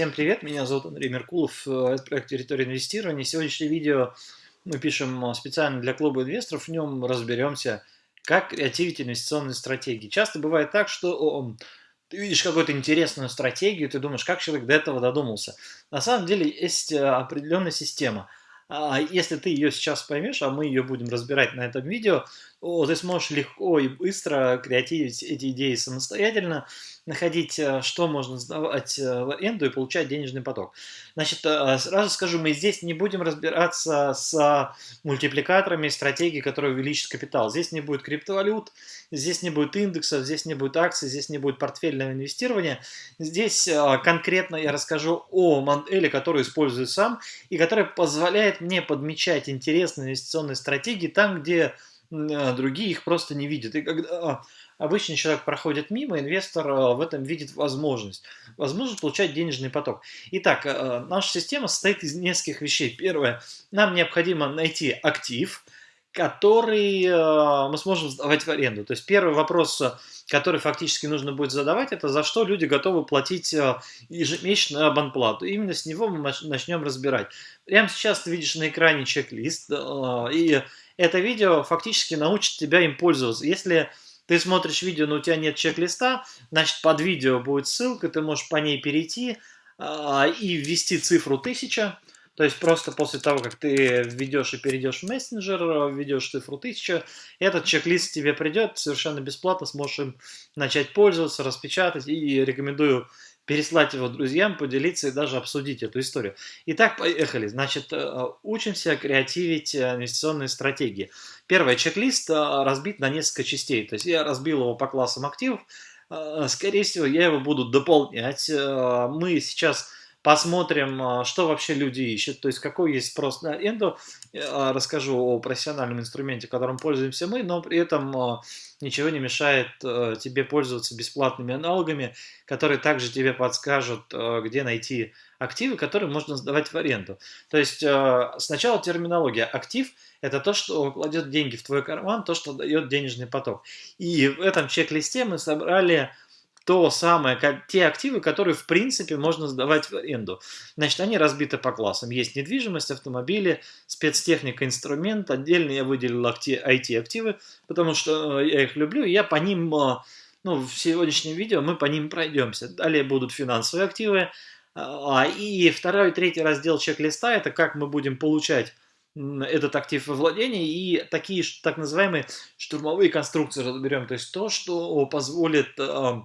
Всем привет, меня зовут Андрей Меркулов, э, это проект «Территория инвестирования». Сегодняшнее видео мы пишем э, специально для клуба инвесторов, в нем разберемся, как креативить инвестиционные стратегии. Часто бывает так, что ты видишь какую-то интересную стратегию, ты думаешь, как человек до этого додумался. На самом деле есть э, определенная система – если ты ее сейчас поймешь, а мы ее будем разбирать на этом видео, ты сможешь легко и быстро креативить эти идеи самостоятельно, находить, э, что можно сдавать э, в аренду и получать денежный поток. Значит, э, сразу скажу, мы здесь не будем разбираться с мультипликаторами стратегии, которые увеличат капитал. Здесь не будет криптовалют, здесь не будет индексов, здесь не будет акций, здесь не будет портфельного инвестирования. Здесь конкретно я расскажу о модели, которую использую сам и которая позволяет мне подмечать интересные инвестиционные стратегии там, где другие их просто не видят. И когда обычный человек проходит мимо, инвестор э, в этом видит возможность. Возможность получать денежный поток. Итак, э, наша система состоит из нескольких вещей. Первое, нам необходимо найти актив, который э, мы сможем сдавать в аренду. То есть первый вопрос, который фактически нужно будет задавать, это за что люди готовы платить ежемесячную абонплату. Именно с него мы начнем разбирать. Прямо сейчас ты видишь на экране чек-лист, и это видео фактически научит тебя им пользоваться. Если ты смотришь видео, но у тебя нет чек-листа, значит под видео будет ссылка, ты можешь по ней перейти э, и ввести цифру 1000. То есть просто после того, как ты введешь и перейдешь в мессенджер, введешь цифру 1000, этот чек-лист тебе придет совершенно бесплатно, сможешь им начать пользоваться, распечатать и рекомендую переслать его друзьям, поделиться и даже обсудить эту историю. Итак, поехали. Значит, э, учимся креативить э, инвестиционные стратегии. Первый чек-лист э, разбит на несколько частей. То есть я разбил его по классам активов. Скорее всего, я его буду дополнять. Мы сейчас посмотрим, что вообще люди ищут, то есть какой есть спрос на аренду. Расскажу о профессиональном инструменте, которым пользуемся мы, но при этом ничего не мешает тебе пользоваться бесплатными аналогами, которые также тебе подскажут, где найти активы, которые можно сдавать в аренду. То есть сначала терминология. Актив – это то, что кладет деньги в твой карман, то, что дает денежный поток. И в этом чек-листе мы собрали то самое, как, те активы, которые в принципе можно сдавать в аренду. Значит, они разбиты по классам. Есть недвижимость, автомобили, спецтехника, инструмент. Отдельно я выделил IT-активы, потому что э, я их люблю, и я по ним, э, ну, в сегодняшнем видео мы по ним пройдемся. Далее будут финансовые активы. А, и второй и третий раздел чек-листа – это как мы будем получать этот актив во владении и такие так называемые штурмовые конструкции разберем. То есть то, что позволит э,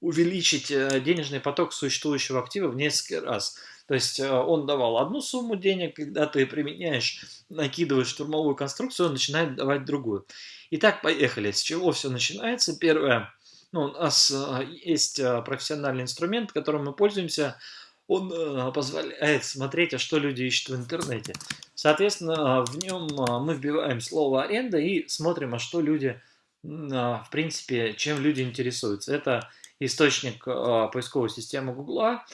увеличить э, денежный поток существующего актива в несколько раз. То есть э, он давал одну сумму денег, когда ты применяешь, накидываешь штурмовую конструкцию, он начинает давать другую. Итак, поехали. С чего все начинается? Первое. Ну, у нас э, есть профессиональный инструмент, которым мы пользуемся. Он позволяет смотреть, а что люди ищут в интернете. Соответственно, в нем мы вбиваем слово аренда и смотрим, а что люди, в принципе, чем люди интересуются. Это источник э, поисковой системы Гугла.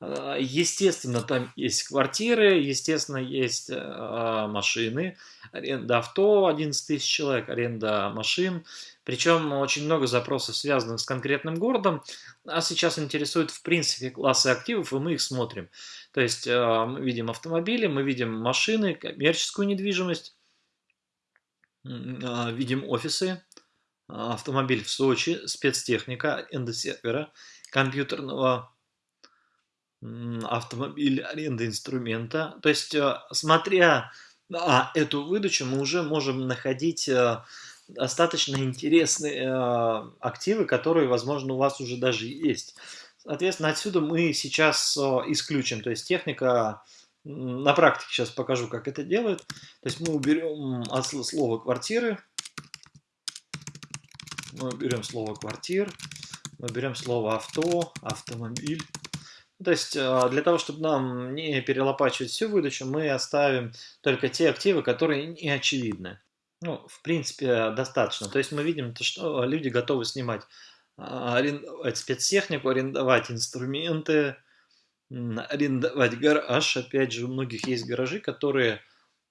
Э, естественно, там есть квартиры, естественно, есть э, машины, аренда авто 11 тысяч человек, аренда машин. Причем очень много запросов, связанных с конкретным городом. Нас сейчас интересует, в принципе, классы активов, и мы их смотрим. То есть мы видим автомобили, мы видим машины, коммерческую недвижимость, видим офисы, автомобиль в Сочи, спецтехника, эндосервера, компьютерного автомобиля, аренда инструмента. То есть, э, смотря на эту выдачу, мы уже можем находить э, достаточно интересные э, активы, которые, возможно, у вас уже даже есть. Соответственно, отсюда мы сейчас исключим. То есть техника, на практике сейчас покажу, как это делают. То есть мы уберем от слова квартиры, мы берем слово квартир, мы берем слово авто, автомобиль. То есть э, для того, чтобы нам не перелопачивать всю выдачу, мы оставим только те активы, которые не очевидны. Ну, в принципе, достаточно. То есть мы видим, что люди готовы снимать, а, арендовать спецтехнику, арендовать инструменты, арендовать гараж. Опять же, у многих есть гаражи, которые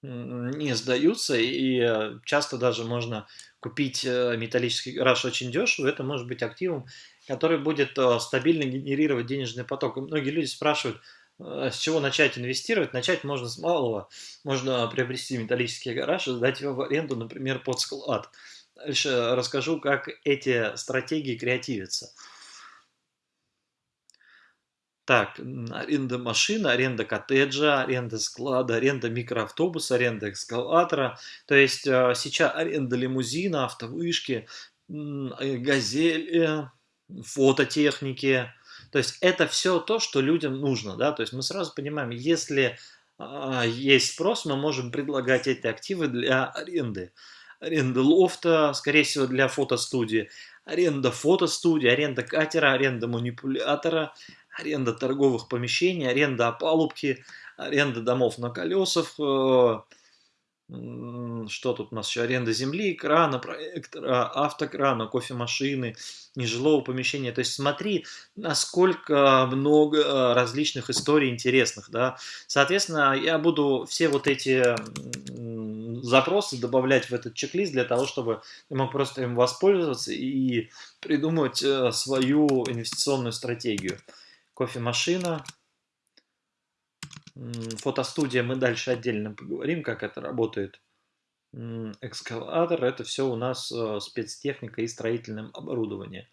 не сдаются, и э, часто даже можно купить э, металлический гараж очень дешево, это может быть активом, который будет э, стабильно генерировать денежный поток. И многие люди спрашивают, с чего начать инвестировать? Начать можно с малого. Можно приобрести металлический гараж и сдать его в аренду, например, под склад. Дальше расскажу, как эти стратегии креативятся. Так, аренда машины, аренда коттеджа, аренда склада, аренда микроавтобуса, аренда эскалатора. То есть э, сейчас аренда лимузина, автовышки, э, газели, фототехники. То есть это все то, что людям нужно. Да? То есть мы сразу понимаем, если а, есть спрос, мы можем предлагать эти активы для аренды. Аренда лофта, скорее всего, для фотостудии. Аренда фотостудии, аренда катера, аренда манипулятора, аренда торговых помещений, аренда опалубки, аренда домов на колесах, э, что тут у нас еще, аренда земли, крана, проектора, автокрана, кофемашины, нежилого помещения. То есть смотри, насколько много различных историй интересных, да. Соответственно, я буду все вот эти запросы добавлять в этот чек-лист для того, чтобы ты мог просто им воспользоваться и придумать э, свою инвестиционную стратегию кофемашина, фотостудия, мы дальше отдельно поговорим, как это работает. Экскаватор, это все у нас э, спецтехника и строительное оборудование.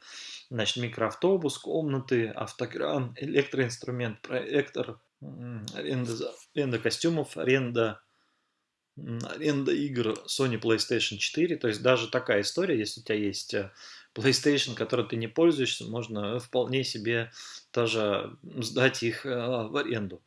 Значит, микроавтобус, комнаты, автокран, электроинструмент, проектор, аренда, аренда костюмов, аренда, аренда игр Sony PlayStation 4. То есть даже такая история, если у тебя есть э, PlayStation, который ты не пользуешься, можно вполне себе тоже сдать их э, в аренду.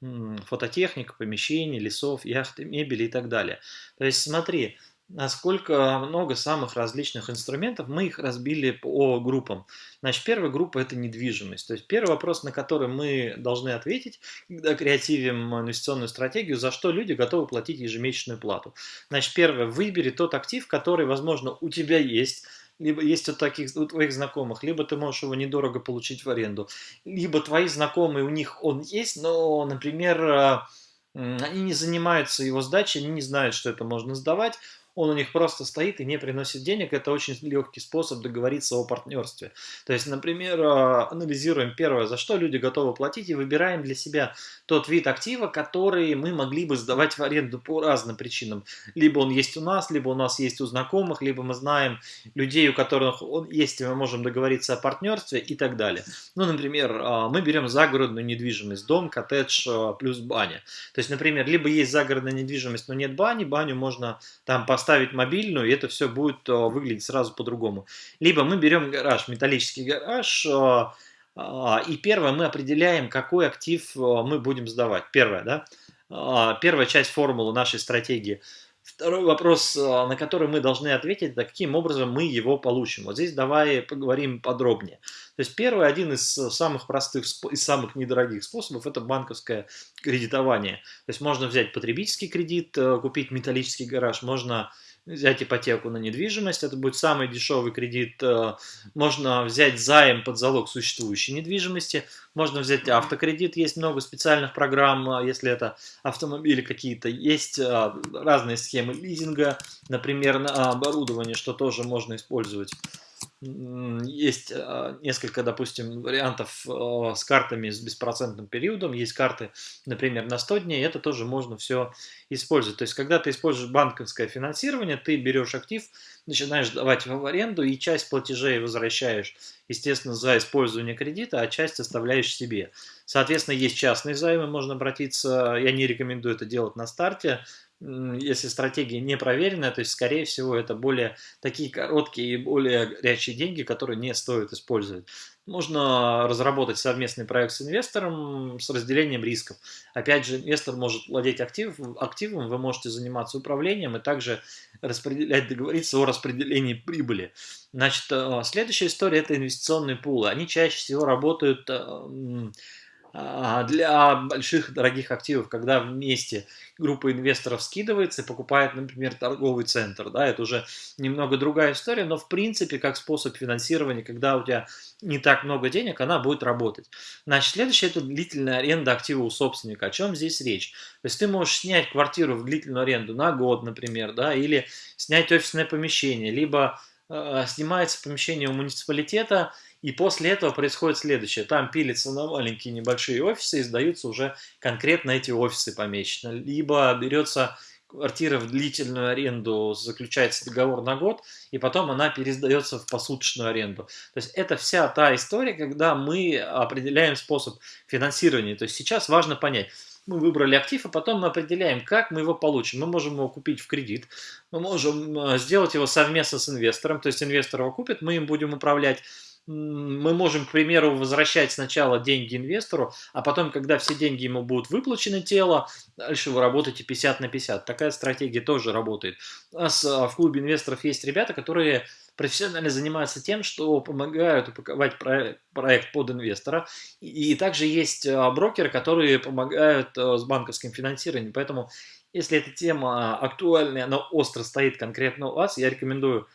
Фототехника, помещения, лесов, яхты, мебели и так далее. То есть смотри, насколько много самых различных инструментов, мы их разбили по группам. Значит, первая группа – это недвижимость. То есть первый вопрос, на который мы должны ответить, когда креативим инвестиционную стратегию, за что люди готовы платить ежемесячную плату. Значит, первое – выбери тот актив, который, возможно, у тебя есть, либо есть у, таких, у твоих знакомых, либо ты можешь его недорого получить в аренду, либо твои знакомые, у них он есть, но, например, э, они не занимаются его сдачей, они не знают, что это можно сдавать, он у них просто стоит и не приносит денег, это очень легкий способ договориться о партнерстве. То есть, например, а, анализируем первое, за что люди готовы платить, и выбираем для себя тот вид актива, который мы могли бы сдавать в аренду по разным причинам. Либо он есть у нас, либо у нас есть у знакомых, либо мы знаем людей, у которых он есть, и мы можем договориться о партнерстве и так далее. Ну, например, а, мы берем загородную недвижимость, дом, коттедж а, плюс баня. То есть, например, либо есть загородная недвижимость, но нет бани, баню можно там поставить поставить мобильную, и это все будет э, выглядеть сразу по-другому. Либо мы берем гараж, металлический гараж, э, э, и первое, мы определяем, какой актив мы будем сдавать. Первое, да? Первая часть формулы нашей стратегии – Второй вопрос, а, на который мы должны ответить, это каким образом мы его получим. Вот здесь давай поговорим подробнее. То есть первый, один из самых простых и самых недорогих способов, это банковское кредитование. То есть можно взять потребительский кредит, э, купить металлический гараж, можно взять ипотеку на недвижимость, это будет самый дешевый кредит. Э, можно взять займ под залог существующей недвижимости, можно взять автокредит, есть много специальных программ, э, если это автомобили какие-то. Есть э, разные схемы лизинга, например, на оборудование, что тоже можно использовать. Есть а, несколько, допустим, вариантов а, с картами с беспроцентным периодом. Есть карты, например, на 100 дней. Это тоже можно все использовать. То есть, когда ты используешь банковское финансирование, ты берешь актив, начинаешь давать его в аренду и часть платежей возвращаешь, естественно, за использование кредита, а часть оставляешь себе. Соответственно, есть частные займы, можно обратиться. Я не рекомендую это делать на старте если стратегия не проверенная, то есть, скорее всего, это более такие короткие и более горячие деньги, которые не стоит использовать. Можно разработать совместный проект с инвестором с разделением рисков. Опять же, инвестор может владеть актив, активом, вы можете заниматься управлением и также распределять, договориться о распределении прибыли. Значит, э, следующая история – это инвестиционные пулы. Они чаще всего работают э, для больших дорогих активов, когда вместе группа инвесторов скидывается и покупает, например, торговый центр. Да, это уже немного другая история, но в принципе как способ финансирования, когда у тебя не так много денег, она будет работать. Значит, следующее это длительная аренда актива у собственника. О чем здесь речь? То есть ты можешь снять квартиру в длительную аренду на год, например, да, или снять офисное помещение, либо снимается помещение у муниципалитета, И после этого происходит следующее. Там пилится на маленькие небольшие офисы и сдаются уже конкретно эти офисы помечено. Либо берется квартира в длительную аренду, заключается договор на год, и потом она пересдается в посуточную аренду. То есть это вся та история, когда мы определяем способ финансирования. То есть сейчас важно понять, мы выбрали актив, а потом мы определяем, как мы его получим. Мы можем его купить в кредит, мы можем э, сделать его совместно с инвестором, то есть инвестор его купит, мы им будем управлять. Мы можем, к примеру, возвращать сначала деньги инвестору, а потом, когда все деньги ему будут выплачены тело, дальше вы работаете 50 на 50. Такая стратегия тоже работает. У нас э, в клубе инвесторов есть ребята, которые профессионально занимаются тем, что помогают упаковать проект, под инвестора. И, также есть а, брокеры, которые помогают а, с банковским финансированием. Поэтому, если эта тема актуальная, она остро стоит конкретно у вас, я рекомендую а,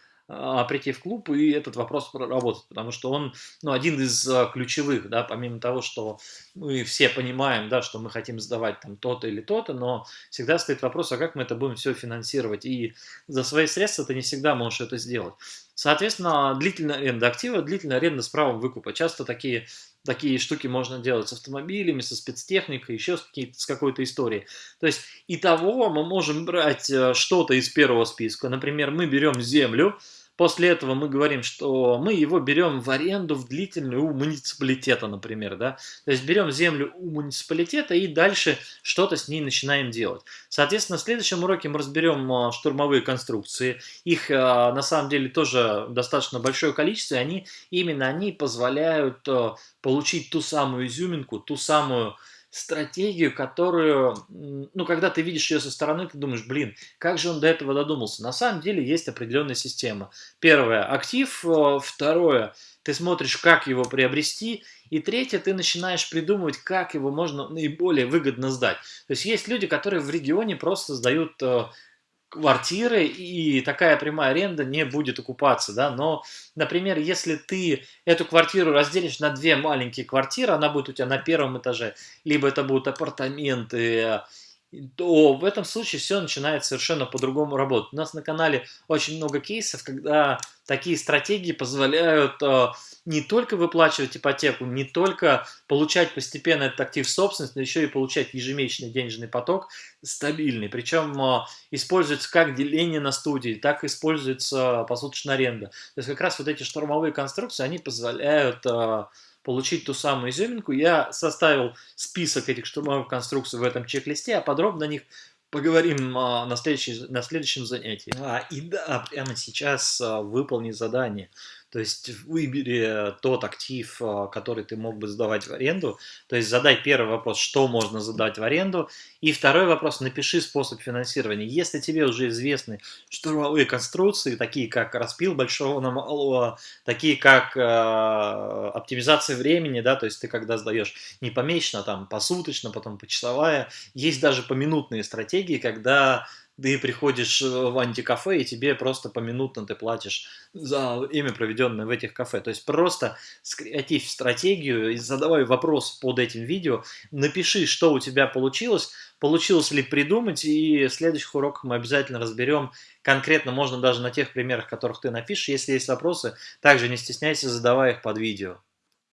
прийти в клуб и этот вопрос проработать, потому что он ну, один из а, ключевых, да, помимо того, что мы все понимаем, да, что мы хотим сдавать там то-то или то-то, но всегда стоит вопрос, а как мы это будем все финансировать, и за свои средства ты не всегда можешь это сделать. Соответственно, длительная аренда актива, длительная аренда с правом выкупа. Часто такие, такие штуки можно делать с автомобилями, со спецтехникой, еще с, с какой-то историей. То есть, и того мы можем брать э, что-то из первого списка. Например, мы берем землю, После этого мы говорим, что мы его берем в аренду в длительную у муниципалитета, например, да. То есть берем землю у муниципалитета и дальше что-то с ней начинаем делать. Соответственно, в следующем уроке мы разберем а, штурмовые конструкции. Их а, на самом деле тоже достаточно большое количество, и они, именно они позволяют а, получить ту самую изюминку, ту самую стратегию, которую, ну, когда ты видишь ее со стороны, ты думаешь, блин, как же он до этого додумался? На самом деле есть определенная система. Первое – актив. Э, второе – ты смотришь, как его приобрести. И третье – ты начинаешь придумывать, как его можно наиболее выгодно сдать. То есть есть люди, которые в регионе просто сдают э, квартиры, и такая прямая аренда не будет окупаться, да, но, например, если ты эту квартиру разделишь на две маленькие квартиры, она будет у тебя на первом этаже, либо это будут апартаменты, то в этом случае все начинает совершенно по-другому работать. У нас на канале очень много кейсов, когда такие стратегии позволяют э, не только выплачивать ипотеку, не только получать постепенно этот актив в собственность, но еще и получать ежемесячный денежный поток стабильный. Причем э, используется как деление на студии, так и используется посуточная аренда. То есть как раз вот эти штурмовые конструкции, они позволяют э, получить ту самую изюминку. Я составил список этих штурмовых конструкций в этом чек-листе, а подробно о них поговорим а, на, следующий, на следующем занятии. А, и да, прямо сейчас а, выполни задание. То есть выбери тот актив, а, который ты мог бы сдавать в аренду. То есть задай первый вопрос, что можно задать в аренду. И второй вопрос, напиши способ финансирования. Если тебе уже известны штурмовые конструкции, такие как распил большого на малого, такие как э, оптимизация времени, да, то есть ты когда сдаешь не помесячно, а там посуточно, потом почасовая. Есть даже поминутные стратегии, когда ты приходишь э, в антикафе, и тебе просто поминутно ты платишь за время, проведенное в этих кафе. То есть просто скреатив стратегию и задавай вопрос под этим видео, напиши, что у тебя получилось, получилось ли придумать, и в следующих уроках мы обязательно разберем конкретно, можно даже на тех примерах, которых ты напишешь. Если есть вопросы, также не стесняйся, задавай их под видео.